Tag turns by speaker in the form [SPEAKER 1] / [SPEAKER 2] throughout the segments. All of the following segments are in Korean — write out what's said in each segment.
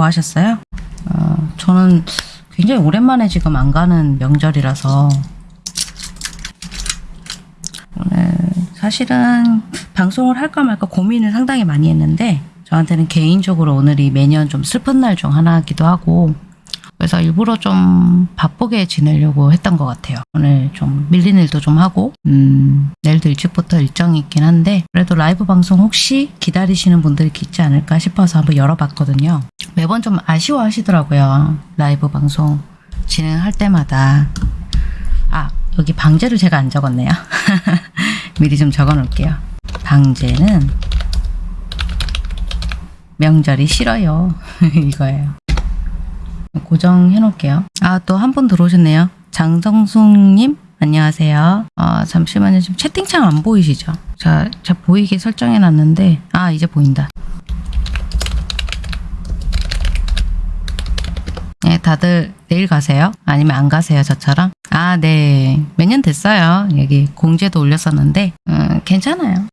[SPEAKER 1] 구하셨어요? 어, 저는 굉장히 오랜만에 지금 안 가는 명절이라서 오늘 사실은 방송을 할까 말까 고민을 상당히 많이 했는데 저한테는 개인적으로 오늘이 매년 좀 슬픈 날 중 하나이기도 하고 그래서 일부러 좀 바쁘게 지내려고 했던 것 같아요. 오늘 좀 밀린 일도 좀 하고 음, 내일도 일찍부터 일정이 있긴 한데 그래도 라이브 방송 혹시 기다리시는 분들이 있지 않을까 싶어서 한번 열어봤거든요. 매번 좀 아쉬워하시더라고요. 라이브 방송 진행할 때마다 아 여기 방제를 제가 안 적었네요. 미리 좀 적어 놓을게요. 방제는 명절이 싫어요. 이거예요. 고정해 놓을게요. 아, 또 한 분 들어오셨네요. 장성숙님, 안녕하세요. 아, 잠시만요. 지금 채팅창 안 보이시죠? 자, 자, 보이게 설정해 놨는데, 아, 이제 보인다. 네, 다들 내일 가세요? 아니면 안 가세요, 저처럼? 아, 네. 몇 년 됐어요. 여기 공지에도 올렸었는데, 음, 괜찮아요.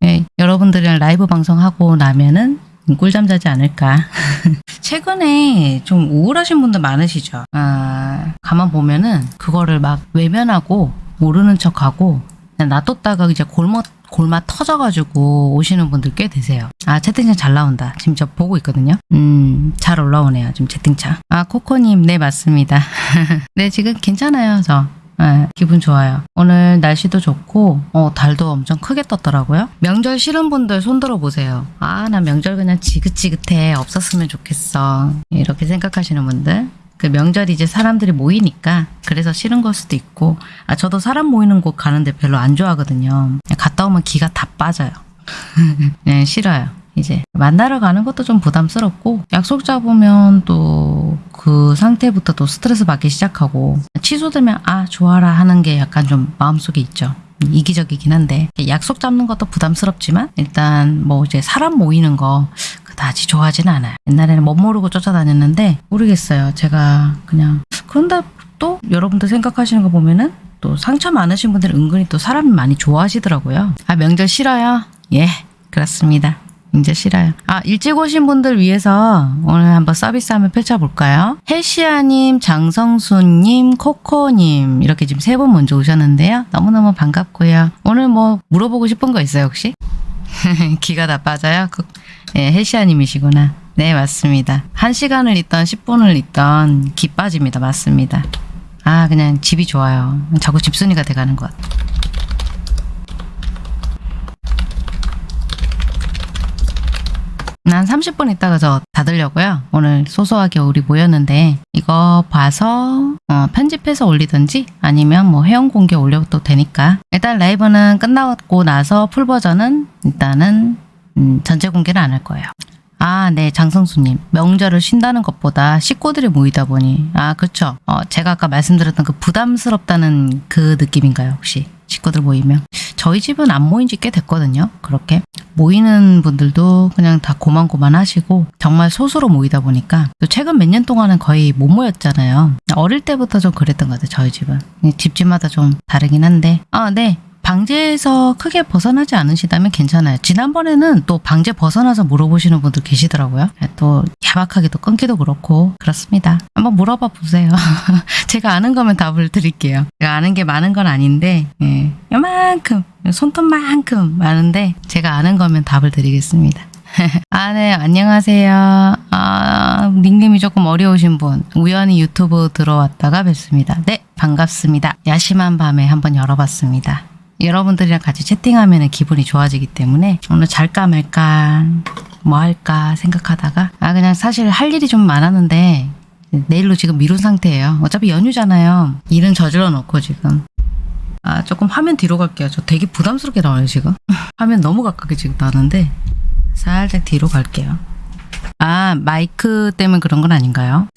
[SPEAKER 1] 네, 여러분들이랑 라이브 방송하고 나면은 꿀잠 자지 않을까. 최근에 좀 우울하신 분들 많으시죠? 아, 가만 보면은 그거를 막 외면하고 모르는 척하고 놔뒀다가 이제 골머 골마 터져가지고 오시는 분들 꽤 되세요. 아 채팅창 잘 나온다. 지금 저 보고 있거든요. 음, 잘 올라오네요. 지금 채팅창. 아 코코님, 네 맞습니다. 네 지금 괜찮아요. 저. 네, 기분 좋아요. 오늘 날씨도 좋고 어, 달도 엄청 크게 떴더라고요. 명절 싫은 분들 손 들어 보세요. 아, 나 명절 그냥 지긋지긋해. 없었으면 좋겠어. 이렇게 생각하시는 분들. 그 명절이 이제 사람들이 모이니까 그래서 싫은 걸 수도 있고 아 저도 사람 모이는 곳 가는데 별로 안 좋아하거든요. 갔다 오면 기가 다 빠져요. 네, 싫어요. 이제 만나러 가는 것도 좀 부담스럽고 약속 잡으면 또 그 상태부터 또 스트레스 받기 시작하고 취소되면 아 좋아라 하는 게 약간 좀 마음속에 있죠. 이기적이긴 한데 약속 잡는 것도 부담스럽지만 일단 뭐 이제 사람 모이는 거 그다지 좋아하진 않아요. 옛날에는 못 모르고 쫓아다녔는데 모르겠어요. 제가 그냥 그런데 또 여러분들 생각하시는 거 보면은 또 상처 많으신 분들 은근히 또 사람이 많이 좋아하시더라고요. 아 명절 싫어요? 예 그렇습니다. 이제 싫어요. 아, 일찍 오신 분들 위해서 오늘 한번 서비스 한번 펼쳐볼까요? 헬시아님, 장성수님, 코코님 이렇게 지금 세 분 먼저 오셨는데요. 너무너무 반갑고요. 오늘 뭐 물어보고 싶은 거 있어요 혹시? 기가 다 빠져요? 그, 네, 헬시아님이시구나. 네, 맞습니다. 한 시간을 있던 10분을 있던 기 빠집니다. 맞습니다. 아, 그냥 집이 좋아요. 자꾸 집순이가 돼가는 것 같아요. 한 30분 있다가 저 닫으려고요. 오늘 소소하게 우리 모였는데 이거 봐서 어, 편집해서 올리든지 아니면 뭐 회원 공개 올려도 되니까 일단 라이브는 끝나고 나서 풀 버전은 일단은 음, 전체 공개를 안할 거예요. 아, 네, 장성수님. 명절을 쉰다는 것보다 식구들이 모이다 보니, 아, 그쵸. 어, 제가 아까 말씀드렸던 그 부담스럽다는 그 느낌인가요, 혹시? 식구들 모이면. 저희 집은 안 모인 지 꽤 됐거든요. 그렇게. 모이는 분들도 그냥 다 고만고만 하시고 정말 소수로 모이다 보니까 또 최근 몇 년 동안은 거의 못 모였잖아요. 어릴 때부터 좀 그랬던 것 같아요. 저희 집은. 집집마다 좀 다르긴 한데 아 네. 방제에서 크게 벗어나지 않으시다면 괜찮아요. 지난번에는 또 방제 벗어나서 물어보시는 분들 계시더라고요. 또 야박하게도 끊기도 그렇고 그렇습니다. 한번 물어봐 보세요. 제가 아는 거면 답을 드릴게요. 제가 아는 게 많은 건 아닌데 예, 요만큼 손톱만큼 많은데 제가 아는 거면 답을 드리겠습니다. 아, 네, 안녕하세요. 아, 닉님이 조금 어려우신 분. 우연히 유튜브 들어왔다가 뵙습니다. 네, 반갑습니다. 야심한 밤에 한번 열어봤습니다. 여러분들이랑 같이 채팅하면 기분이 좋아지기 때문에 오늘 잘까 말까 뭐 할까 생각하다가 아 그냥 사실 할 일이 좀 많았는데 내일로 지금 미룬 상태예요. 어차피 연휴잖아요. 일은 저질러 놓고 지금 아 조금 화면 뒤로 갈게요. 저 되게 부담스럽게 나와요 지금. 화면 너무 가깝게 지금 나는데 살짝 뒤로 갈게요. 아 마이크 때문에 그런 건 아닌가요?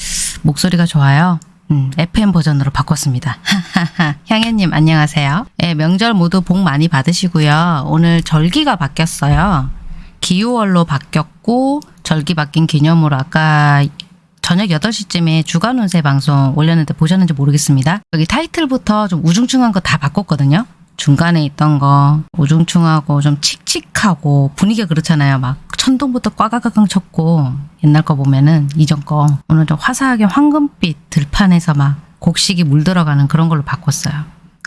[SPEAKER 1] 목소리가 좋아요. 음, FM 버전으로 바꿨습니다. 향연님 안녕하세요. 네, 명절 모두 복 많이 받으시고요. 오늘 절기가 바뀌었어요. 기후월로 바뀌었고 절기 바뀐 기념으로 아까 저녁 8시쯤에 주간 운세 방송 올렸는데 보셨는지 모르겠습니다. 여기 타이틀부터 좀 우중충한 거 다 바꿨거든요. 중간에 있던 거 우중충하고 좀 칙칙하고 분위기가 그렇잖아요. 막 천둥부터 꽈가가강 쳤고 옛날 거 보면은 이전 거 오늘 좀 화사하게 황금빛 들판에서 막 곡식이 물들어가는 그런 걸로 바꿨어요.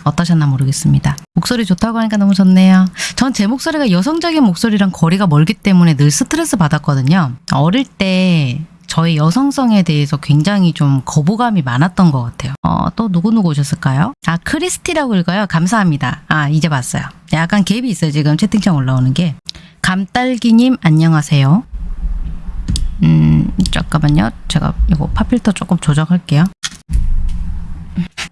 [SPEAKER 1] 어떠셨나 모르겠습니다. 목소리 좋다고 하니까 너무 좋네요. 전 제 목소리가 여성적인 목소리랑 거리가 멀기 때문에 늘 스트레스 받았거든요. 어릴 때 저의 여성성에 대해서 굉장히 좀 거부감이 많았던 것 같아요. 어, 또 누구누구 오셨을까요? 아, 크리스티라고 읽어요. 감사합니다. 아, 이제 봤어요. 약간 갭이 있어요. 지금 채팅창 올라오는 게. 감딸기님, 안녕하세요. 음, 잠깐만요. 제가 이거 팝필터 조금 조정할게요.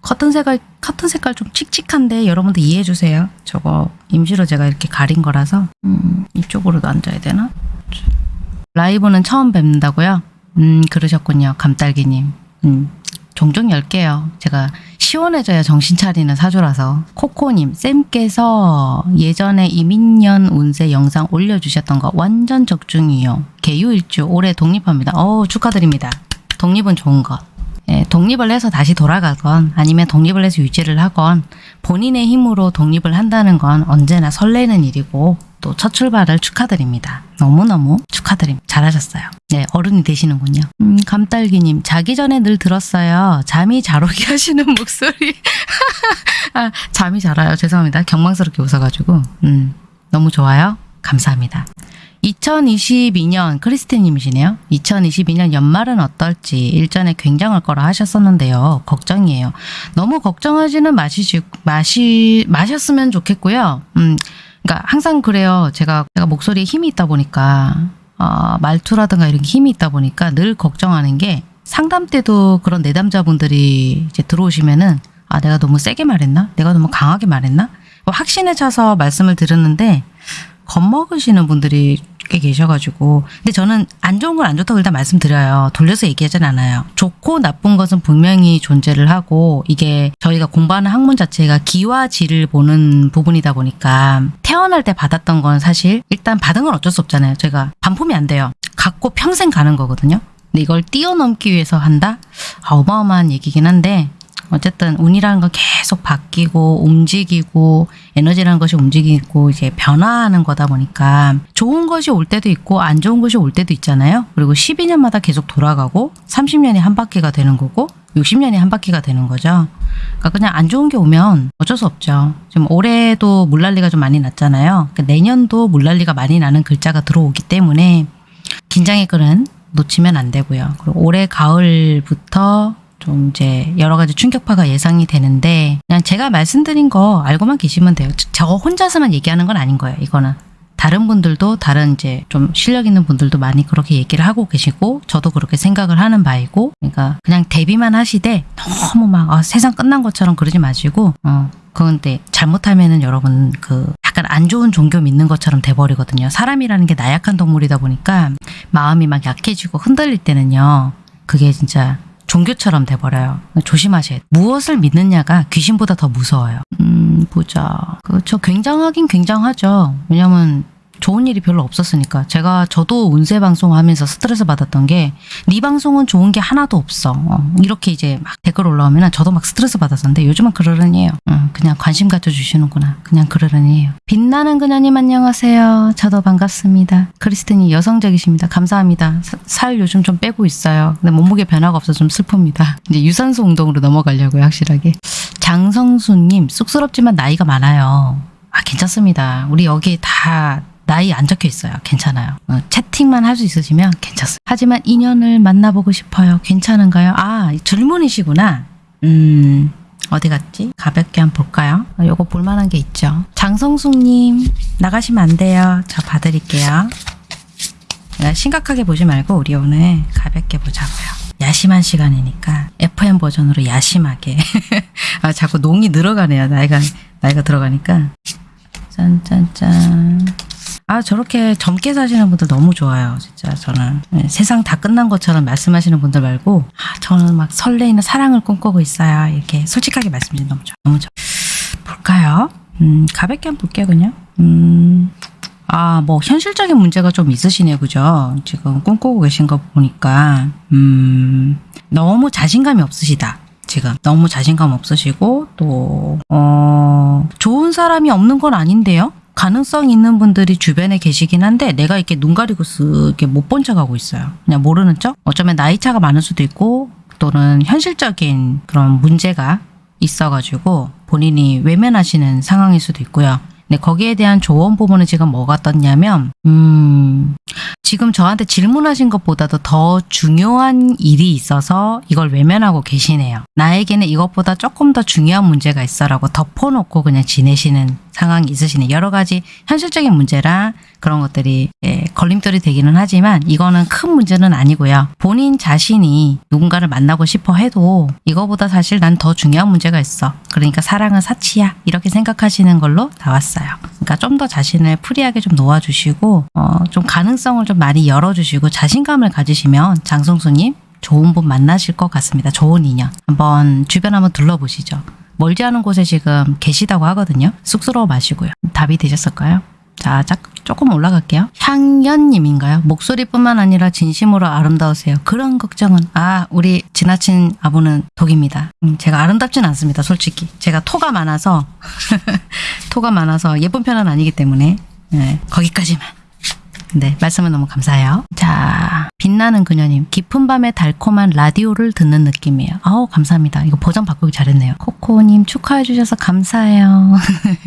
[SPEAKER 1] 커튼 색깔, 커튼 색깔 좀 칙칙한데 여러분들 이해해 주세요. 저거 임시로 제가 이렇게 가린 거라서 음, 이쪽으로도 앉아야 되나? 라이브는 처음 뵙는다고요? 음, 그러셨군요. 감딸기님. 음, 종종 열게요. 제가 시원해져야 정신 차리는 사주라서. 코코님, 쌤께서 예전에 이민년 운세 영상 올려주셨던 거 완전 적중이요. 개유일주 올해 독립합니다. 어우, 축하드립니다. 독립은 좋은 것. 예, 독립을 해서 다시 돌아가건 아니면 독립을 해서 유지를 하건 본인의 힘으로 독립을 한다는 건 언제나 설레는 일이고 또 첫 출발을 축하드립니다. 너무너무 축하드립니다. 잘하셨어요. 네, 어른이 되시는군요. 음, 감딸기님, 자기 전에 늘 들었어요. 잠이 잘 오게 하시는 목소리. 아, 잠이 잘 와요. 죄송합니다. 경망스럽게 웃어가지고. 음, 너무 좋아요. 감사합니다. 2022년 크리스티님이시네요. 2022년 연말은 어떨지 일전에 굉장할 거라 하셨었는데요. 걱정이에요. 너무 걱정하지는 마시지 마시 마셨으면 좋겠고요. 음, 그러니까 항상 그래요. 제가 제가 목소리에 힘이 있다 보니까 어, 말투라든가 이런 게 힘이 있다 보니까 늘 걱정하는 게 상담 때도 그런 내담자분들이 이제 들어오시면은 아 내가 너무 세게 말했나? 내가 너무 강하게 말했나? 뭐 확신에 차서 말씀을 드렸는데 겁먹으시는 분들이 꽤 계셔가지고. 근데 저는 안 좋은 건안 좋다고 일단 말씀드려요. 돌려서 얘기하진 않아요. 좋고 나쁜 것은 분명히 존재를 하고 이게 저희가 공부하는 학문 자체가 기와 지를 보는 부분이다 보니까 태어날 때 받았던 건 사실 일단 받은 건 어쩔 수 없잖아요. 제가 반품이 안 돼요. 갖고 평생 가는 거거든요. 근데 이걸 뛰어넘기 위해서 한다? 아, 어마어마한 얘기긴 한데 어쨌든 운이라는 건 계속 바뀌고 움직이고 에너지라는 것이 움직이고 이제 변화하는 거다 보니까 좋은 것이 올 때도 있고 안 좋은 것이 올 때도 있잖아요. 그리고 12년마다 계속 돌아가고 30년이 한 바퀴가 되는 거고 60년이 한 바퀴가 되는 거죠. 그러니까 그냥 안 좋은 게 오면 어쩔 수 없죠. 지금 올해도 물난리가 좀 많이 났잖아요. 그러니까 내년도 물난리가 많이 나는 글자가 들어오기 때문에 긴장의 끈은 놓치면 안 되고요. 그리고 올해 가을부터 좀 이제 여러 가지 충격파가 예상이 되는데 그냥 제가 말씀드린 거 알고만 계시면 돼요. 저- 저 혼자서만 얘기하는 건 아닌 거예요. 이거는 다른 분들도 다른 이제 좀 실력 있는 분들도 많이 그렇게 얘기를 하고 계시고 저도 그렇게 생각을 하는 바이고 그러니까 그냥 대비만 하시되 너무 막 아, 세상 끝난 것처럼 그러지 마시고 어 그런데 잘못하면은 여러분 그 약간 안 좋은 종교 믿는 것처럼 돼버리거든요. 사람이라는 게 나약한 동물이다 보니까 마음이 막 약해지고 흔들릴 때는요. 그게 진짜 종교처럼 돼버려요. 조심하셔야 돼요. 무엇을 믿느냐가 귀신보다 더 무서워요. 음, 보자. 그렇죠. 굉장하긴 굉장하죠. 왜냐면 좋은 일이 별로 없었으니까. 제가 저도 운세 방송 하면서 스트레스 받았던 게 네 방송은 좋은 게 하나도 없어. 어, 이렇게 이제 막 댓글 올라오면 저도 막 스트레스 받았었는데 요즘은 그러려니에요. 음, 그냥 관심 가져주시는구나. 그냥 그러려니에요. 빛나는 그녀님 안녕하세요. 저도 반갑습니다. 크리스틴이 여성적이십니다. 감사합니다. 사- 살 요즘 좀 빼고 있어요. 근데 몸무게 변화가 없어서 좀 슬픕니다. 이제 유산소 운동으로 넘어가려고요. 확실하게. 장성수님 쑥스럽지만 나이가 많아요. 아 괜찮습니다. 우리 여기 다 나이 안 적혀 있어요. 괜찮아요. 어, 채팅만 할 수 있으시면 괜찮습니다. 하지만 인연을 만나보고 싶어요. 괜찮은가요? 아 질문이시구나. 음 어디 갔지? 가볍게 한번 볼까요? 아, 요거 볼만한 게 있죠. 장성숙님 나가시면 안 돼요. 저 봐드릴게요. 네, 심각하게 보지 말고 우리 오늘 가볍게 보자고요. 야심한 시간이니까 FM 버전으로 야심하게. 아 자꾸 농이 늘어가네요. 나이가 나이가 들어가니까. 짠짠짠. 아 저렇게 젊게 사시는 분들 너무 좋아요. 진짜 저는 네, 세상 다 끝난 것처럼 말씀하시는 분들 말고 아, 저는 막 설레이는 사랑을 꿈꾸고 있어요. 이렇게 솔직하게 말씀드리면 너무 좋아. 너무 좋아. 볼까요? 음 가볍게 한번 볼게요 그냥. 음. 아, 뭐 현실적인 문제가 좀 있으시네요. 그죠? 지금 꿈꾸고 계신 거 보니까 음. 너무 자신감이 없으시다. 지금. 너무 자신감 없으시고, 또, 어, 좋은 사람이 없는 건 아닌데요? 가능성 있는 분들이 주변에 계시긴 한데 내가 이렇게 눈 가리고 쓰게 못 본 척하고 있어요. 그냥 모르는 척. 어쩌면 나이 차가 많을 수도 있고 또는 현실적인 그런 문제가 있어가지고 본인이 외면하시는 상황일 수도 있고요. 근데 거기에 대한 조언 부분은 지금 뭐가 떴냐면 음 지금 저한테 질문하신 것보다도 더 중요한 일이 있어서 이걸 외면하고 계시네요. 나에게는 이것보다 조금 더 중요한 문제가 있어라고 덮어놓고 그냥 지내시는 상황이 있으시네. 여러 가지 현실적인 문제랑 그런 것들이 예, 걸림돌이 되기는 하지만 이거는 큰 문제는 아니고요. 본인 자신이 누군가를 만나고 싶어 해도 이거보다 사실 난 더 중요한 문제가 있어. 그러니까 사랑은 사치야. 이렇게 생각하시는 걸로 나왔어요. 그러니까 좀 더 자신을 free하게 좀 놓아주시고 어, 좀 가능성을 좀 많이 열어주시고 자신감을 가지시면 장성수님 좋은 분 만나실 것 같습니다. 좋은 인연. 한번 주변 한번 둘러보시죠. 멀지 않은 곳에 지금 계시다고 하거든요. 쑥스러워 마시고요. 답이 되셨을까요? 자, 자, 조금 올라갈게요. 향연님인가요? 목소리뿐만 아니라 진심으로 아름다우세요. 그런 걱정은 아 우리 지나친 아부는 독입니다. 음, 제가 아름답진 않습니다. 솔직히 제가 토가 많아서 토가 많아서 예쁜 편은 아니기 때문에 네, 거기까지만. 네, 말씀은 너무 감사해요. 자, 빛나는 그녀님, 깊은 밤에 달콤한 라디오를 듣는 느낌이에요. 아우, 감사합니다. 이거 버전 바꾸기 잘했네요. 코코님 축하해 주셔서 감사해요.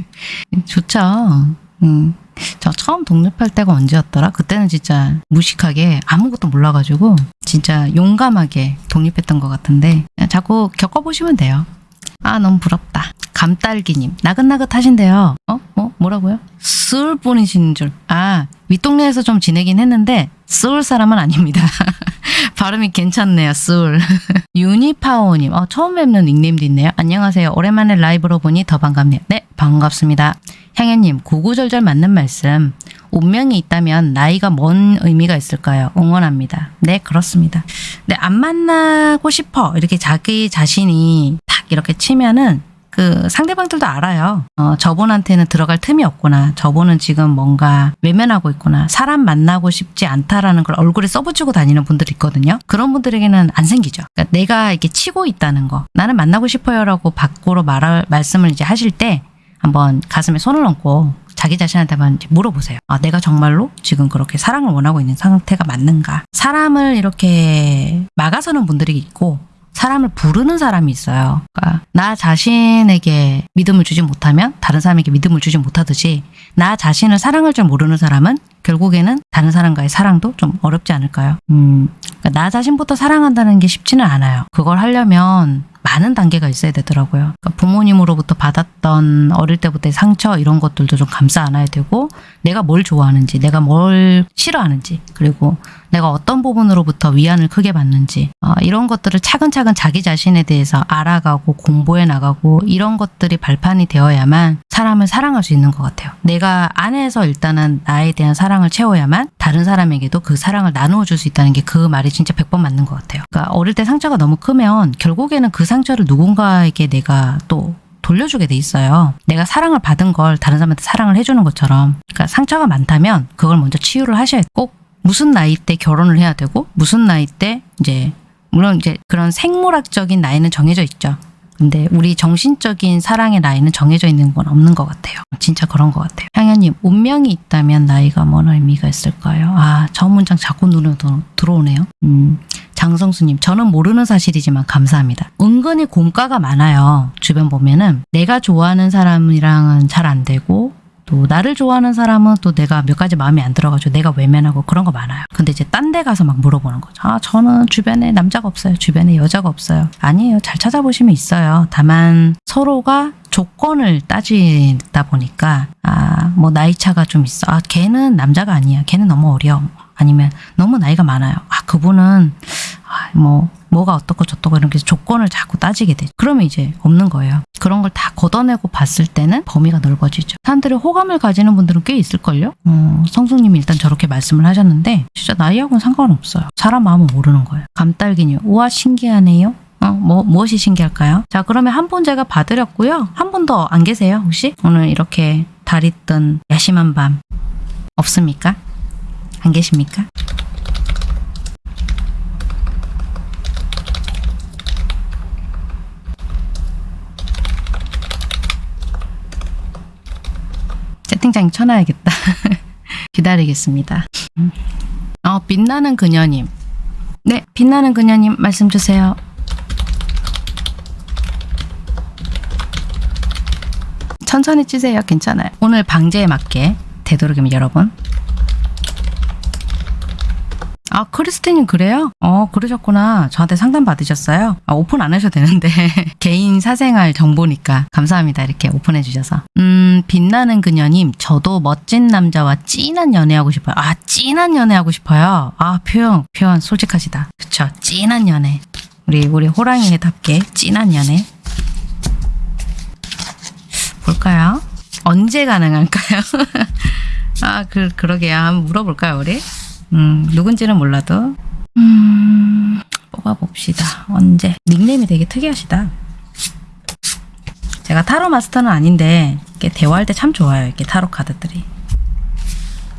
[SPEAKER 1] 좋죠. 음, 저 처음 독립할 때가 언제였더라? 그때는 진짜 무식하게 아무것도 몰라가지고 진짜 용감하게 독립했던 것 같은데 자꾸 겪어보시면 돼요. 아 너무 부럽다. 감딸기님 나긋나긋 하신데요. 어? 뭐? 뭐라고요? 스울 분이신 줄. 아 윗동네에서 좀 지내긴 했는데 스울 사람은 아닙니다. 발음이 괜찮네요. 스울. 유니파오님. 어, 처음 뵙는 닉네임도 있네요. 안녕하세요. 오랜만에 라이브로 보니 더 반갑네요. 네 반갑습니다. 향연님 구구절절 맞는 말씀. 운명이 있다면 나이가 뭔 의미가 있을까요? 응원합니다. 네 그렇습니다. 근데 안 만나고 싶어 이렇게 자기 자신이 탁 이렇게 치면은 그 상대방들도 알아요. 어, 저분한테는 들어갈 틈이 없구나. 저분은 지금 뭔가 외면하고 있구나. 사람 만나고 싶지 않다라는 걸 얼굴에 써붙이고 다니는 분들이 있거든요. 그런 분들에게는 안 생기죠. 그러니까 내가 이렇게 치고 있다는 거. 나는 만나고 싶어요라고 밖으로 말 말씀을 이제 하실 때 한번 가슴에 손을 얹고 자기 자신한테 한번 이제 물어보세요. 아, 내가 정말로 지금 그렇게 사랑을 원하고 있는 상태가 맞는가? 사람을 이렇게 막아서는 분들이 있고 사람을 부르는 사람이 있어요. 그러니까 나 자신에게 믿음을 주지 못하면 다른 사람에게 믿음을 주지 못하듯이 나 자신을 사랑할 줄 모르는 사람은 결국에는 다른 사람과의 사랑도 좀 어렵지 않을까요? 음, 그러니까 나 자신부터 사랑한다는 게 쉽지는 않아요. 그걸 하려면 많은 단계가 있어야 되더라고요. 그러니까 부모님으로부터 받았던 어릴 때부터의 상처 이런 것들도 좀 감싸 안아야 되고 내가 뭘 좋아하는지 내가 뭘 싫어하는지 그리고 내가 어떤 부분으로부터 위안을 크게 받는지 어, 이런 것들을 차근차근 자기 자신에 대해서 알아가고 공부해 나가고 이런 것들이 발판이 되어야만 사람을 사랑할 수 있는 것 같아요. 내가 안에서 일단은 나에 대한 사랑을 채워야만 다른 사람에게도 그 사랑을 나누어 줄 수 있다는 게 그 말이 진짜 100번 맞는 것 같아요. 그러니까 어릴 때 상처가 너무 크면 결국에는 그 상처를 누군가에게 내가 또 돌려주게 돼 있어요. 내가 사랑을 받은 걸 다른 사람한테 사랑을 해주는 것처럼. 그러니까 상처가 많다면 그걸 먼저 치유를 하셔야 꼭 무슨 나이 때 결혼을 해야 되고 무슨 나이 때 이제 물론 이제 그런 생물학적인 나이는 정해져 있죠. 근데 우리 정신적인 사랑의 나이는 정해져 있는 건 없는 것 같아요. 진짜 그런 것 같아요. 향연님, 운명이 있다면 나이가 뭔 의미가 있을까요? 아, 저 문장 자꾸 눈에 들- 들어오네요. 음, 장성수님, 저는 모르는 사실이지만 감사합니다. 은근히 공과가 많아요. 주변 보면은 내가 좋아하는 사람이랑은 잘 안 되고 또 나를 좋아하는 사람은 또 내가 몇 가지 마음에 안 들어가지고 내가 외면하고 그런 거 많아요. 근데 이제 딴 데 가서 막 물어보는 거죠. 아, 저는 주변에 남자가 없어요. 주변에 여자가 없어요. 아니에요. 잘 찾아보시면 있어요. 다만 서로가 조건을 따지다 보니까 아, 뭐 나이 차가 좀 있어. 아, 걔는 남자가 아니야. 걔는 너무 어려. 아니면 너무 나이가 많아요. 아, 그분은 아, 뭐 뭐가 어떻고 저떻고 이렇게 조건을 자꾸 따지게 되죠. 그러면 이제 없는 거예요. 그런 걸 다 걷어내고 봤을 때는 범위가 넓어지죠. 사람들이 호감을 가지는 분들은 꽤 있을걸요? 어, 성수님이 일단 저렇게 말씀을 하셨는데 진짜 나이하고는 상관없어요. 사람 마음은 모르는 거예요. 감딸기님, 우와 신기하네요. 어, 뭐, 무엇이 신기할까요? 자, 그러면 한 분 제가 봐드렸고요. 한 분 더 안 계세요, 혹시? 오늘 이렇게 달이 뜬 야심한 밤 없습니까? 안 계십니까? 채팅창 쳐놔야겠다. 기다리겠습니다. 음. 어, 빛나는 그녀님. 네, 빛나는 그녀님 말씀 주세요. 천천히 찌세요. 괜찮아요. 오늘 방제에 맞게 되도록이면 여러분. 아, 크리스티님 그래요? 어, 그러셨구나. 저한테 상담 받으셨어요? 아, 오픈 안 하셔도 되는데. 개인 사생활 정보니까. 감사합니다. 이렇게 오픈해 주셔서. 음, 빛나는 그녀님, 저도 멋진 남자와 찐한 연애하고 싶어요. 아, 찐한 연애하고 싶어요. 아, 표현, 표현 솔직하시다. 그쵸. 찐한 연애. 우리, 우리 호랑이답게 찐한 연애. 볼까요? 언제 가능할까요? 아, 그, 그러게요. 한번 물어볼까요, 우리? 음, 누군지는 몰라도. 음, 뽑아봅시다. 언제? 닉네임이 되게 특이하시다. 제가 타로 마스터는 아닌데, 이렇게 대화할 때 참 좋아요. 이렇게 타로 카드들이.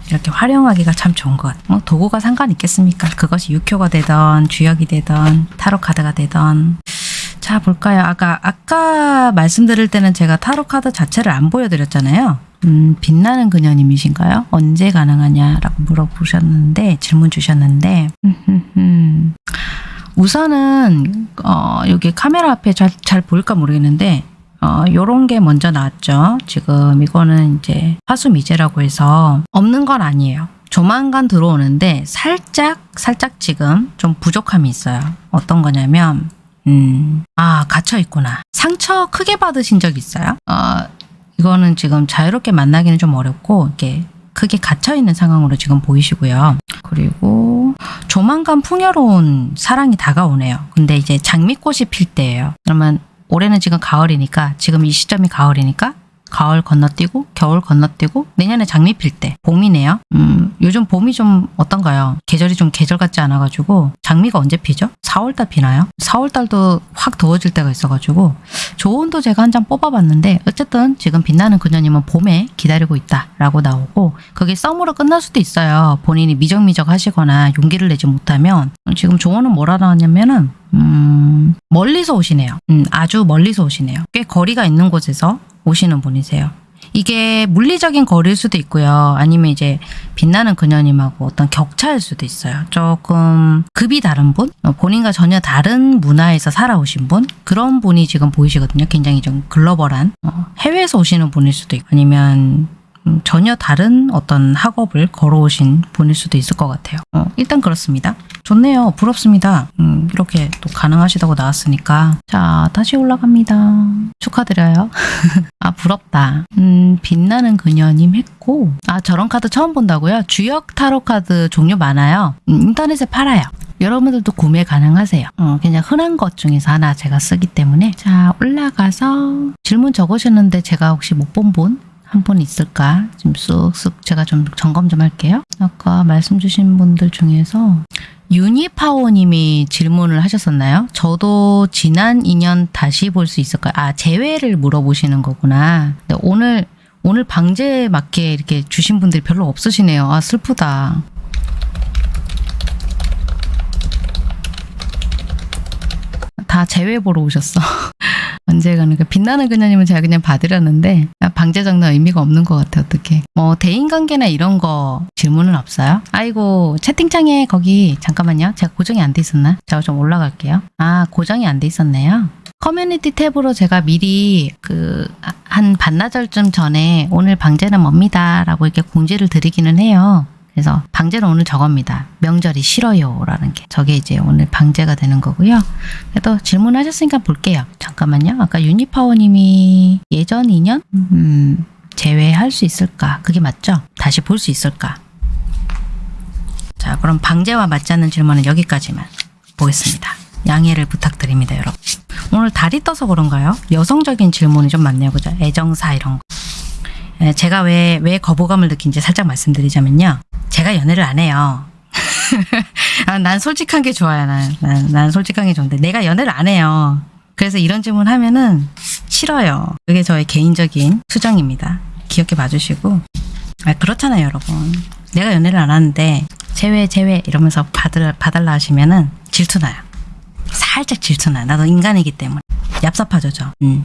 [SPEAKER 1] 이렇게 활용하기가 참 좋은 것. 뭐, 도구가 상관 있겠습니까? 그것이 육효가 되던, 주역이 되던, 타로 카드가 되던. 자, 볼까요? 아까, 아까 말씀드릴 때는 제가 타로 카드 자체를 안 보여드렸잖아요. 음, 빛나는 그녀님이신가요? 언제 가능하냐라고 물어보셨는데, 질문 주셨는데, 음, 우선은, 어, 여기 카메라 앞에 잘, 잘 보일까 모르겠는데, 어, 요런 게 먼저 나왔죠. 지금 이거는 이제 화수미제라고 해서 없는 건 아니에요. 조만간 들어오는데 살짝, 살짝 지금 좀 부족함이 있어요. 어떤 거냐면, 음, 아, 갇혀 있구나. 상처 크게 받으신 적 있어요? 어, 이거는 지금 자유롭게 만나기는 좀 어렵고, 이렇게 크게 갇혀 있는 상황으로 지금 보이시고요. 그리고 조만간 풍요로운 사랑이 다가오네요. 근데 이제 장미꽃이 필 때예요. 그러면 올해는 지금 가을이니까, 지금 이 시점이 가을이니까, 가을 건너뛰고 겨울 건너뛰고 내년에 장미 필 때 봄이네요. 음, 요즘 봄이 좀 어떤가요? 계절이 좀 계절 같지 않아가지고 장미가 언제 피죠? 4월달 피나요? 4월달도 확 더워질 때가 있어가지고 조언도 제가 한 장 뽑아봤는데 어쨌든 지금 빛나는 그녀님은 봄에 기다리고 있다라고 나오고 그게 썸으로 끝날 수도 있어요. 본인이 미적미적 하시거나 용기를 내지 못하면 지금 조언은 뭐라 나왔냐면은 음, 멀리서 오시네요. 음, 아주 멀리서 오시네요. 꽤 거리가 있는 곳에서 오시는 분이세요. 이게 물리적인 거리일 수도 있고요. 아니면 이제 빛나는 그녀님하고 어떤 격차일 수도 있어요. 조금 급이 다른 분? 어, 본인과 전혀 다른 문화에서 살아오신 분? 그런 분이 지금 보이시거든요. 굉장히 좀 글로벌한 어, 해외에서 오시는 분일 수도 있고 아니면 음, 전혀 다른 어떤 학업을 걸어오신 분일 수도 있을 것 같아요. 어, 일단 그렇습니다. 좋네요. 부럽습니다. 음, 이렇게 또 가능하시다고 나왔으니까. 자, 다시 올라갑니다. 축하드려요. 아, 부럽다. 음, 빛나는 그녀님 했고. 아, 저런 카드 처음 본다고요? 주역 타로 카드 종류 많아요. 음, 인터넷에 팔아요. 여러분들도 구매 가능하세요. 어, 그냥 흔한 것 중에서 하나 제가 쓰기 때문에. 자, 올라가서 질문 적으셨는데 제가 혹시 못 본 분? 한 분 있을까? 지금 쑥쑥 제가 좀 점검 좀 할게요. 아까 말씀 주신 분들 중에서 유니파워님이 질문을 하셨었나요? 저도 지난 인연 다시 볼 수 있을까요? 아, 재회를 물어보시는 거구나. 오늘, 오늘 방제에 맞게 이렇게 주신 분들이 별로 없으시네요. 아, 슬프다. 다 재회 보러 오셨어. 언제 가는 그 빛나는 그녀님은 제가 그냥 봐드렸는데 방제 정도 의미가 없는 것 같아 어떻게. 뭐 대인관계나 이런 거 질문은 없어요? 아이고 채팅창에 거기 잠깐만요. 제가 고정이 안 돼 있었나? 제가 좀 올라갈게요. 아 고정이 안 돼 있었네요. 커뮤니티 탭으로 제가 미리 그 한 반나절쯤 전에 오늘 방제는 뭡니다 라고 이렇게 공지를 드리기는 해요 그래서 방제는 오늘 저겁니다. 명절이 싫어요 라는 게 저게 이제 오늘 방제가 되는 거고요. 그래도 질문하셨으니까 볼게요. 잠깐만요. 아까 유니파워님이 예전 인연? 음, 제외할 수 있을까? 그게 맞죠? 다시 볼 수 있을까? 자 그럼 방제와 맞지 않는 질문은 여기까지만 보겠습니다. 양해를 부탁드립니다 여러분. 오늘 달이 떠서 그런가요? 여성적인 질문이 좀 많네요. 그죠? 애정사 이런 거. 에, 제가 왜, 왜 거부감을 느낀지 살짝 말씀드리자면요. 제가 연애를 안 해요. 아, 난 솔직한 게 좋아요. 난, 난, 난 솔직한 게 좋은데 내가 연애를 안 해요. 그래서 이런 질문 하면은 싫어요. 그게 저의 개인적인 수정입니다. 귀엽게 봐주시고. 아, 그렇잖아요, 여러분. 내가 연애를 안 하는데 제외 제외 이러면서 받을, 봐달라 하시면은 질투나요. 살짝 질투나요. 나도 인간이기 때문에. 얍삽하죠, 저. 음.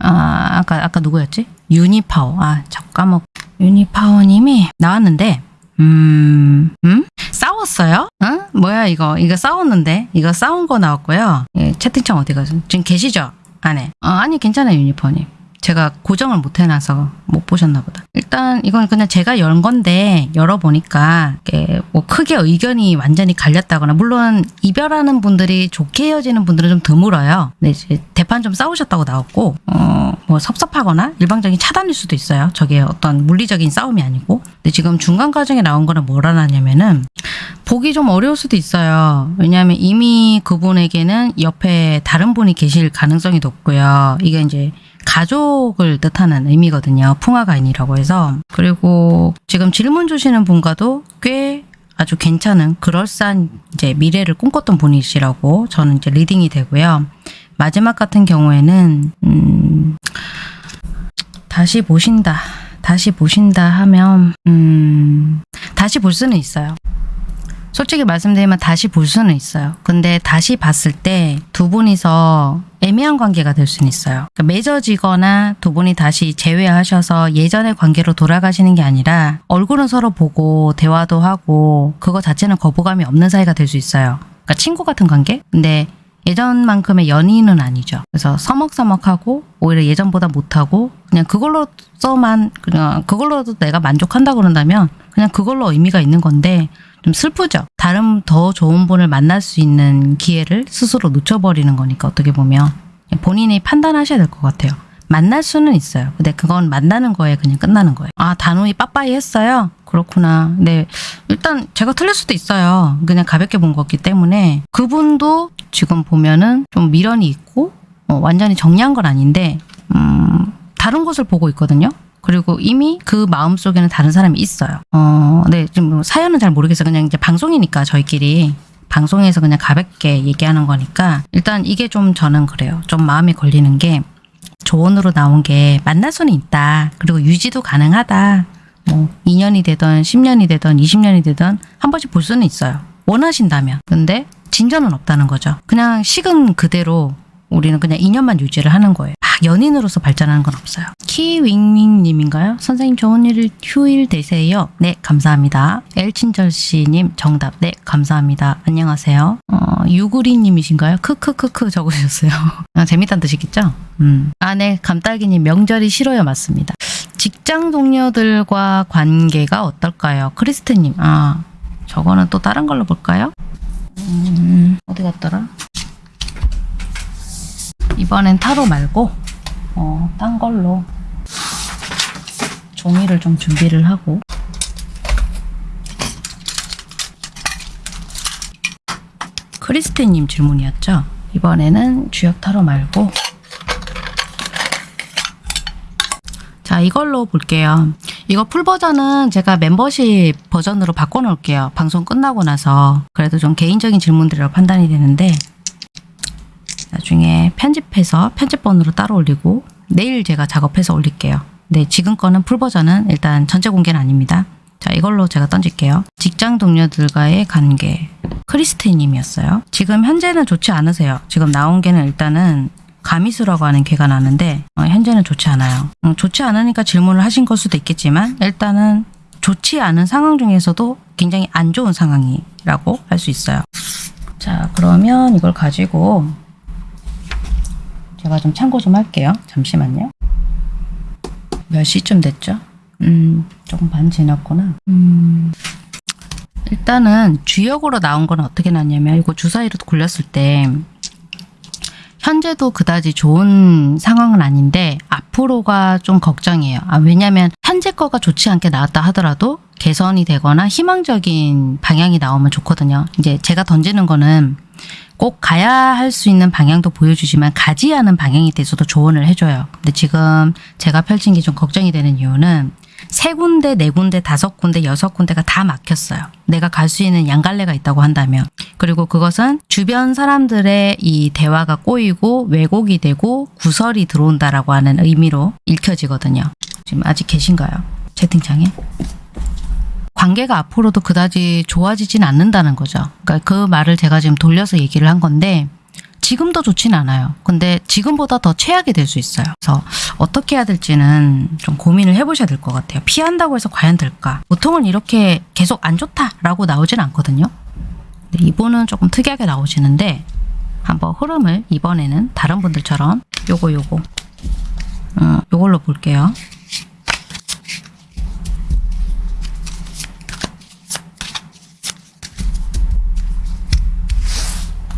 [SPEAKER 1] 아, 아까, 아까 누구였지? 유니파워. 아, 저 까먹. 유니파워님이 나왔는데, 음, 음? 싸웠어요? 응? 뭐야, 이거. 이거 싸웠는데? 이거 싸운 거 나왔고요. 예, 채팅창 어디 가서? 지금 계시죠? 안에. 어, 아니, 괜찮아요, 유니파워님. 제가 고정을 못 해놔서 못 보셨나 보다. 일단 이건 그냥 제가 연 건데 열어보니까 뭐 크게 의견이 완전히 갈렸다거나 물론 이별하는 분들이 좋게 헤어지는 분들은 좀 드물어요. 근데 이제 대판 좀 싸우셨다고 나왔고 어 뭐 섭섭하거나 일방적인 차단일 수도 있어요. 저게 어떤 물리적인 싸움이 아니고. 근데 지금 중간 과정에 나온 거는 뭐라 나냐면은 보기 좀 어려울 수도 있어요. 왜냐하면 이미 그분에게는 옆에 다른 분이 계실 가능성이 높고요. 이게 이제 가족을 뜻하는 의미거든요. 풍화가인이라고 해서. 그리고 지금 질문 주시는 분과도 꽤 아주 괜찮은 그럴싸한 이제 미래를 꿈꿨던 분이시라고 저는 이제 reading이 되고요. 마지막 같은 경우에는 음 다시 보신다. 다시 보신다 하면 음 다시 볼 수는 있어요. 솔직히 말씀드리면 다시 볼 수는 있어요. 근데 다시 봤을 때 두 분이서 애매한 관계가 될 수는 있어요. 그러니까 맺어지거나 두 분이 다시 재회하셔서 예전의 관계로 돌아가시는 게 아니라 얼굴은 서로 보고 대화도 하고 그거 자체는 거부감이 없는 사이가 될 수 있어요. 그러니까 친구 같은 관계? 근데 예전만큼의 연인은 아니죠. 그래서 서먹서먹하고 오히려 예전보다 못하고 그냥 그걸로서만 그냥 그걸로도 내가 만족한다 그런다면 그냥 그걸로 의미가 있는 건데 좀 슬프죠. 다른 더 좋은 분을 만날 수 있는 기회를 스스로 놓쳐버리는 거니까 어떻게 보면 본인이 판단하셔야 될 것 같아요. 만날 수는 있어요. 근데 그건 만나는 거에 그냥 끝나는 거예요. 아 단호히 빠빠이 했어요. 그렇구나. 네 일단 제가 틀릴 수도 있어요. 그냥 가볍게 본 거기 때문에 그분도 지금 보면은 좀 미련이 있고 어, 완전히 정리한 건 아닌데 음, 다른 곳을 보고 있거든요. 그리고 이미 그 마음 속에는 다른 사람이 있어요. 어, 네, 지금 뭐 사연은 잘 모르겠어요. 그냥 이제 방송이니까 저희끼리 방송에서 그냥 가볍게 얘기하는 거니까 일단 이게 좀 저는 그래요. 좀 마음에 걸리는 게 조언으로 나온 게 만날 수는 있다. 그리고 유지도 가능하다. 뭐 2년이 되던 10년이 되던 20년이 되던 한 번씩 볼 수는 있어요. 원하신다면. 근데 진전은 없다는 거죠. 그냥 식은 그대로 우리는 그냥 2년만 유지를 하는 거예요. 아, 연인으로서 발전하는 건 없어요. 키윙윙님인가요? 선생님 좋은 일 휴일 되세요. 네, 감사합니다. 엘친절씨님 정답. 네, 감사합니다. 안녕하세요. 어, 유구리님이신가요? 크크크크 적으셨어요. 아, 재밌다는 뜻이겠죠? 음. 아, 네, 감딸기님 명절이 싫어요. 맞습니다. 직장 동료들과 관계가 어떨까요? 크리스트님, 아, 저거는 또 다른 걸로 볼까요? 음, 어디 갔더라? 이번엔 타로 말고 어, 딴 걸로 종이를 좀 준비를 하고 크리스티님 질문이었죠. 이번에는 주역 타로 말고 자 이걸로 볼게요. 이거 풀 버전은 제가 멤버십 버전으로 바꿔놓을게요. 방송 끝나고 나서 그래도 좀 개인적인 질문들이라고 판단이 되는데 나중에 편집해서 편집본으로 따로 올리고 내일 제가 작업해서 올릴게요. 네, 지금 거는 풀 버전은 일단 전체 공개는 아닙니다. 자, 이걸로 제가 던질게요. 직장 동료들과의 관계. 크리스티님이었어요. 지금 현재는 좋지 않으세요. 지금 나온 게는 일단은 가미수라고 하는 개가 나는데 어, 현재는 좋지 않아요. 음, 좋지 않으니까 질문을 하신 걸 수도 있겠지만 일단은 좋지 않은 상황 중에서도 굉장히 안 좋은 상황이라고 할 수 있어요. 자, 그러면 이걸 가지고 제가 좀 참고 좀 할게요. 잠시만요. 몇 시쯤 됐죠? 음, 조금 반 지났구나. 음, 일단은 주역으로 나온 건 어떻게 났냐면 이거 주사위로 굴렸을 때 현재도 그다지 좋은 상황은 아닌데 앞으로가 좀 걱정이에요. 아, 왜냐하면 현재 거가 좋지 않게 나왔다 하더라도 개선이 되거나 희망적인 방향이 나오면 좋거든요. 이제 제가 던지는 거는 꼭 가야 할 수 있는 방향도 보여주지만 가지 않은 방향에 대해서도 조언을 해줘요. 근데 지금 제가 펼친 게 좀 걱정이 되는 이유는 세 군데, 네 군데, 다섯 군데, 여섯 군데가 다 막혔어요. 내가 갈 수 있는 양갈래가 있다고 한다면. 그리고 그것은 주변 사람들의 이 대화가 꼬이고 왜곡이 되고 구설이 들어온다라고 하는 의미로 읽혀지거든요. 지금 아직 계신가요? 채팅창에? 관계가 앞으로도 그다지 좋아지진 않는다는 거죠. 그러니까 그 말을 제가 지금 돌려서 얘기를 한 건데 지금도 좋진 않아요. 근데 지금보다 더 최악이 될 수 있어요. 그래서 어떻게 해야 될지는 좀 고민을 해보셔야 될 것 같아요. 피한다고 해서 과연 될까? 보통은 이렇게 계속 안 좋다라고 나오진 않거든요. 이분은 조금 특이하게 나오시는데 한번 흐름을 이번에는 다른 분들처럼 요거 요거 어, 요걸로 볼게요.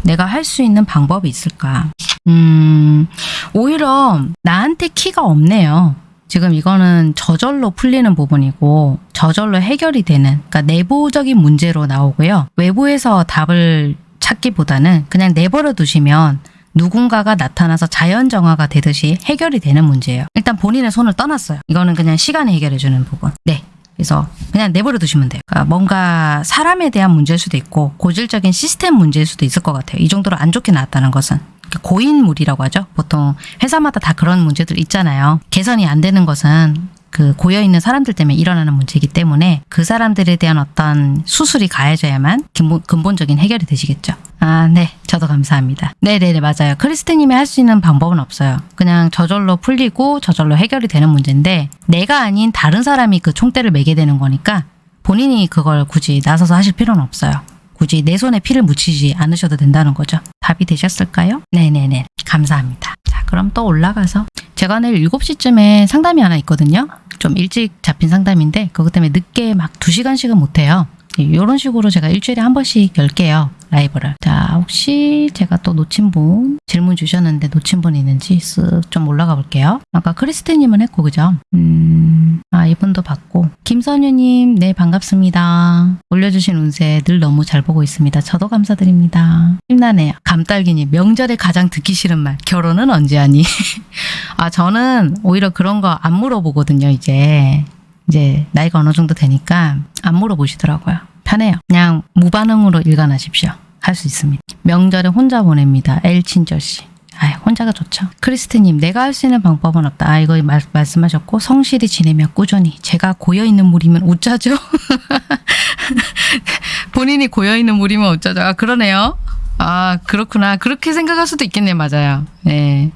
[SPEAKER 1] 내가 할 수 있는 방법이 있을까? 음, 오히려 나한테 키가 없네요. 지금 이거는 저절로 풀리는 부분이고 저절로 해결이 되는 그러니까 내부적인 문제로 나오고요. 외부에서 답을 찾기보다는 그냥 내버려 두시면 누군가가 나타나서 자연 정화가 되듯이 해결이 되는 문제예요. 일단 본인의 손을 떠났어요. 이거는 그냥 시간이 해결해 주는 부분. 네. 그래서 그냥 내버려 두시면 돼요. 그러니까 뭔가 사람에 대한 문제일 수도 있고 고질적인 시스템 문제일 수도 있을 것 같아요. 이 정도로 안 좋게 나왔다는 것은. 고인물이라고 하죠. 보통 회사마다 다 그런 문제들 있잖아요. 개선이 안 되는 것은 그 고여 있는 사람들 때문에 일어나는 문제이기 때문에 그 사람들에 대한 어떤 수술이 가해져야만 근본, 근본적인 해결이 되시겠죠. 아, 네. 저도 감사합니다. 네네네, 맞아요. 크리스트님이 할 수 있는 방법은 없어요. 그냥 저절로 풀리고 저절로 해결이 되는 문제인데 내가 아닌 다른 사람이 그 총대를 매게 되는 거니까 본인이 그걸 굳이 나서서 하실 필요는 없어요. 굳이 내 손에 피를 묻히지 않으셔도 된다는 거죠. 답이 되셨을까요? 네네네. 감사합니다. 자, 그럼 또 올라가서 제가 내일 7시쯤에 상담이 하나 있거든요. 좀 일찍 잡힌 상담인데 그것 때문에 늦게 막 2시간씩은 못해요. 이런 식으로 제가 일주일에 한 번씩 열게요. 라이브를. 자, 혹시 제가 또 놓친 분 질문 주셨는데 놓친 분 있는지 쓱 좀 올라가 볼게요. 아까 크리스티님은 했고, 그죠? 음, 아, 이분도 받고. 김선유님, 네, 반갑습니다. 올려주신 운세 늘 너무 잘 보고 있습니다. 저도 감사드립니다. 힘나네요. 감딸기님, 명절에 가장 듣기 싫은 말. 결혼은 언제 하니? 아, 저는 오히려 그런 거 안 물어보거든요, 이제. 이제 나이가 어느 정도 되니까 안 물어보시더라고요. 편해요. 그냥 무반응으로 일관하십시오. 할 수 있습니다. 명절에 혼자 보냅니다. 엘 친절 씨. 아, 혼자가 좋죠. 크리스트님, 내가 할 수 있는 방법은 없다. 아, 이거 말, 말씀하셨고 성실히 지내며 꾸준히. 제가 고여 있는 물이면 웃자죠. 본인이 고여 있는 물이면 웃자죠. 아, 그러네요. 아, 그렇구나. 그렇게 생각할 수도 있겠네요. 맞아요. 네.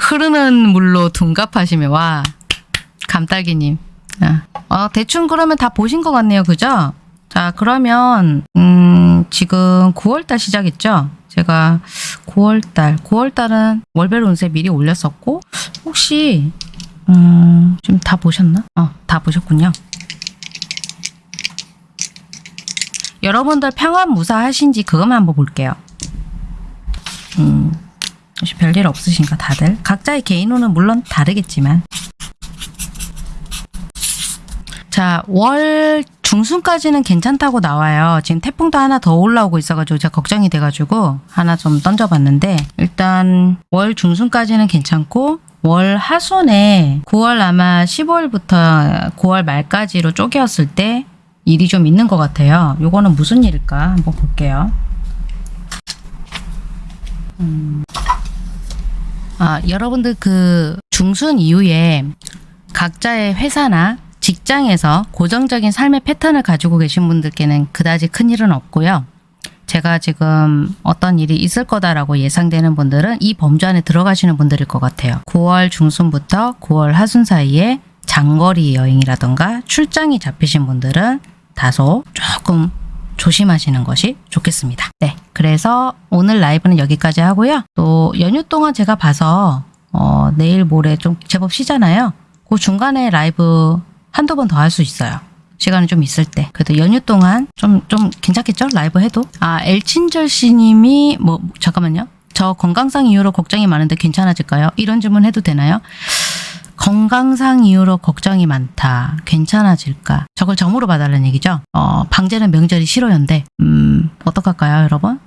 [SPEAKER 1] 흐르는 물로 둔갑하시며 와 감딸기님. 아, 어, 대충 그러면 다 보신 것 같네요. 그죠? 자, 그러면, 음, 지금 9월달 시작했죠? 제가 9월달, 9월달은 월별 운세 미리 올렸었고, 혹시, 음, 지금 다 보셨나? 어, 다 보셨군요. 여러분들 평안 무사하신지 그것만 한번 볼게요. 음, 혹시 별일 없으신가, 다들? 각자의 개인호는 물론 다르겠지만. 자, 월 중순까지는 괜찮다고 나와요. 지금 태풍도 하나 더 올라오고 있어가지고 제가 걱정이 돼가지고 하나 좀 던져봤는데 일단 월 중순까지는 괜찮고 월 하순에 9월 아마 15일부터 9월 말까지로 쪼개었을 때 일이 좀 있는 것 같아요. 요거는 무슨 일일까 한번 볼게요. 음. 아, 여러분들 그 중순 이후에 각자의 회사나 직장에서 고정적인 삶의 패턴을 가지고 계신 분들께는 그다지 큰 일은 없고요. 제가 지금 어떤 일이 있을 거다라고 예상되는 분들은 이 범주 안에 들어가시는 분들일 것 같아요. 9월 중순부터 9월 하순 사이에 장거리 여행이라던가 출장이 잡히신 분들은 다소 조금 조심하시는 것이 좋겠습니다. 네. 그래서 오늘 라이브는 여기까지 하고요. 또 연휴 동안 제가 봐서 어, 내일 모레 좀 제법 쉬잖아요. 그 중간에 라이브 한두 번 더 할 수 있어요. 시간이 좀 있을 때. 그래도 연휴 동안 좀, 좀 괜찮겠죠? 라이브 해도. 아, 엘친절 씨님이, 뭐, 잠깐만요. 저 건강상 이유로 걱정이 많은데 괜찮아질까요? 이런 질문 해도 되나요? 건강상 이유로 걱정이 많다. 괜찮아질까? 저걸 점으로 봐달라는 얘기죠? 어, 방제는 명절이 싫어요인데, 음, 어떡할까요, 여러분?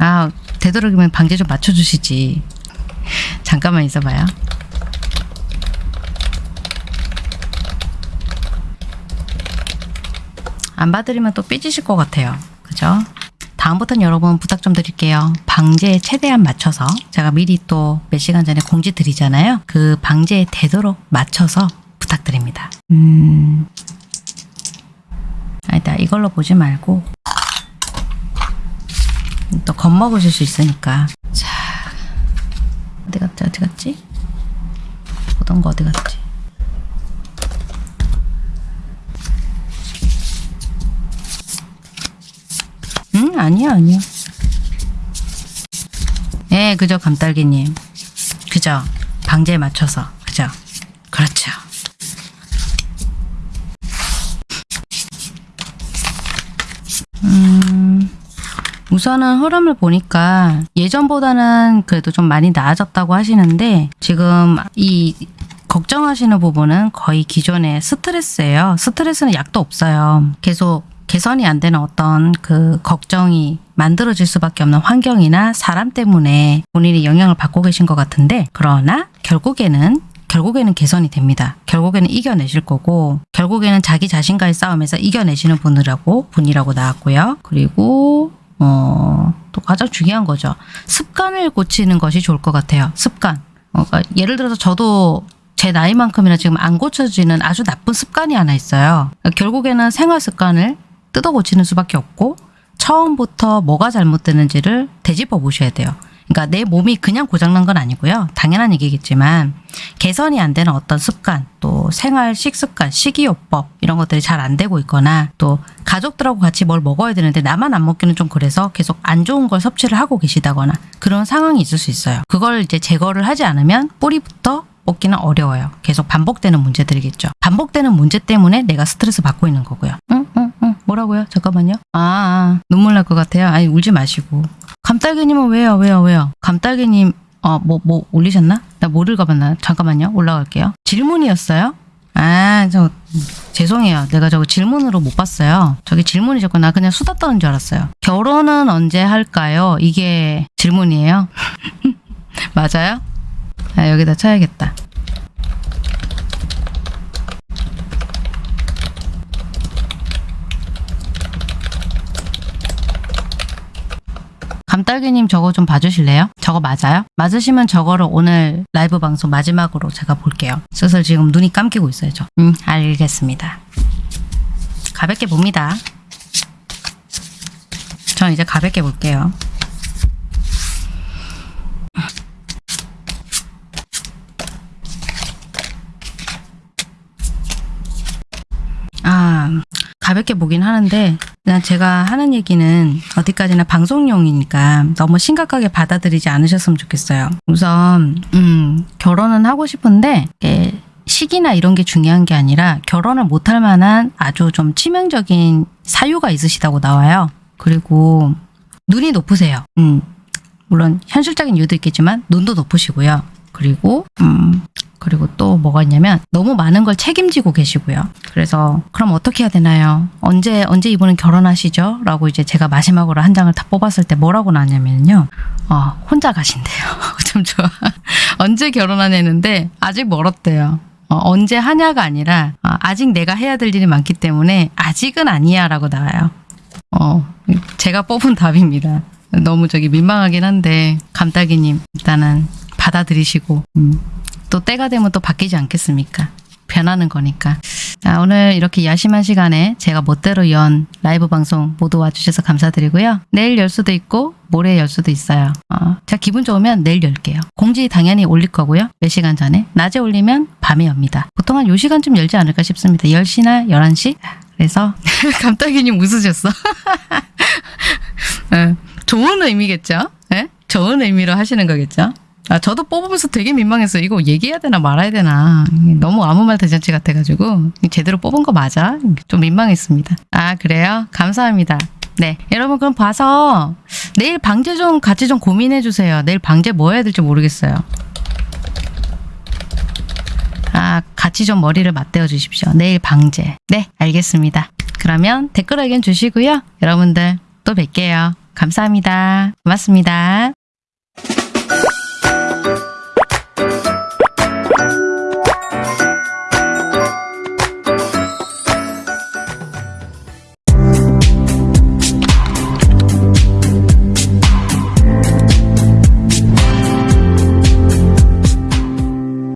[SPEAKER 1] 아, 되도록이면 방제 좀 맞춰주시지. 잠깐만 있어봐요. 안 봐드리면 또 삐지실 것 같아요. 그죠? 다음부터는 여러분 부탁 좀 드릴게요. 방제에 최대한 맞춰서 제가 미리 또 몇 시간 전에 공지 드리잖아요. 그 방제에 되도록 맞춰서 부탁드립니다. 음... 아니다. 이걸로 보지 말고 또 겁먹으실 수 있으니까. 자, 어디 갔지? 어디 갔지? 보던 거 어디 갔지? 응, 아니야, 아니야. 예, 그죠, 감딸기님. 그죠. 방제에 맞춰서. 그죠. 그렇죠. 음, 우선은 흐름을 보니까 예전보다는 그래도 좀 많이 나아졌다고 하시는데 지금 이 걱정하시는 부분은 거의 기존의 스트레스예요. 스트레스는 약도 없어요. 계속 개선이 안 되는 어떤 그 걱정이 만들어질 수밖에 없는 환경이나 사람 때문에 본인이 영향을 받고 계신 것 같은데 그러나 결국에는 결국에는 개선이 됩니다. 결국에는 이겨내실 거고 결국에는 자기 자신과의 싸움에서 이겨내시는 분이라고 분이라고 나왔고요. 그리고 어, 또 가장 중요한 거죠. 습관을 고치는 것이 좋을 것 같아요. 습관. 어, 그러니까 예를 들어서 저도 제 나이만큼이나 지금 안 고쳐지는 아주 나쁜 습관이 하나 있어요. 그러니까 결국에는 생활 습관을 뜯어 고치는 수밖에 없고 처음부터 뭐가 잘못되는지를 되짚어 보셔야 돼요. 그러니까 내 몸이 그냥 고장난 건 아니고요. 당연한 얘기겠지만 개선이 안 되는 어떤 습관, 또 생활 식습관, 식이요법 이런 것들이 잘 안 되고 있거나 또 가족들하고 같이 뭘 먹어야 되는데 나만 안 먹기는 좀 그래서 계속 안 좋은 걸 섭취를 하고 계시다거나 그런 상황이 있을 수 있어요. 그걸 이제 제거를 하지 않으면 뿌리부터 뽑기는 어려워요. 계속 반복되는 문제들이겠죠. 반복되는 문제 때문에 내가 스트레스 받고 있는 거고요. 응. 뭐라고요? 잠깐만요. 아, 아 눈물 날 것 같아요. 아니 울지 마시고. 감딸기님은 왜요? 왜요? 왜요? 감딸기님 어, 뭐, 뭐 올리셨나? 나 못 읽어봤나? 잠깐만요. 올라갈게요. 질문이었어요? 아, 저, 죄송해요. 내가 저거 질문으로 못 봤어요. 저기 질문이셨고, 나 그냥 수다 떠는 줄 알았어요. 결혼은 언제 할까요? 이게 질문이에요? 맞아요? 아, 여기다 쳐야겠다. 감딸기님 저거 좀 봐주실래요? 저거 맞아요? 맞으시면 저거를 오늘 라이브 방송 마지막으로 제가 볼게요. 슬슬 지금 눈이 감기고 있어요, 저. 음, 알겠습니다. 가볍게 봅니다. 전 이제 가볍게 볼게요. 아, 가볍게 보긴 하는데 그냥 제가 하는 얘기는 어디까지나 방송용이니까 너무 심각하게 받아들이지 않으셨으면 좋겠어요. 우선 음, 결혼은 하고 싶은데 이게 시기나 이런 게 중요한 게 아니라 결혼을 못할 만한 아주 좀 치명적인 사유가 있으시다고 나와요. 그리고 눈이 높으세요. 음, 물론 현실적인 이유도 있겠지만 눈도 높으시고요. 그리고 음, 그리고 또 뭐가 있냐면 너무 많은 걸 책임지고 계시고요. 그래서 그럼 어떻게 해야 되나요? 언제 언제 이분은 결혼하시죠? 라고 이제 제가 마지막으로 한 장을 다 뽑았을 때 뭐라고 나왔냐면요. 어, 혼자 가신대요. 좀 좋아. 언제 결혼하냐는데 아직 멀었대요. 어, 언제 하냐가 아니라 어, 아직 내가 해야 될 일이 많기 때문에 아직은 아니야 라고 나와요. 어, 제가 뽑은 답입니다. 너무 저기 민망하긴 한데 감딸기님 일단은 받아들이시고 음, 또 때가 되면 또 바뀌지 않겠습니까? 변하는 거니까. 자, 오늘 이렇게 야심한 시간에 제가 멋대로 연 라이브 방송 모두 와주셔서 감사드리고요. 내일 열 수도 있고 모레 열 수도 있어요. 어, 제가 기분 좋으면 내일 열게요. 공지 당연히 올릴 거고요. 몇 시간 전에. 낮에 올리면 밤에 엽니다. 보통 한 요 시간쯤 열지 않을까 싶습니다. 10시나 11시? 그래서 감딸기님 웃으셨어. 어, 좋은 의미겠죠? 예? 좋은 의미로 하시는 거겠죠? 아, 저도 뽑으면서 되게 민망했어요. 이거 얘기해야 되나 말아야 되나. 너무 아무 말 대잔치 같아가지고 제대로 뽑은 거 맞아? 좀 민망했습니다. 아 그래요? 감사합니다. 네, 여러분 그럼 봐서 내일 방제 좀 같이 좀 고민해 주세요. 내일 방제 뭐 해야 될지 모르겠어요. 아, 같이 좀 머리를 맞대어 주십시오. 내일 방제. 네, 알겠습니다. 그러면 댓글 의견 주시고요. 여러분들 또 뵐게요. 감사합니다. 고맙습니다.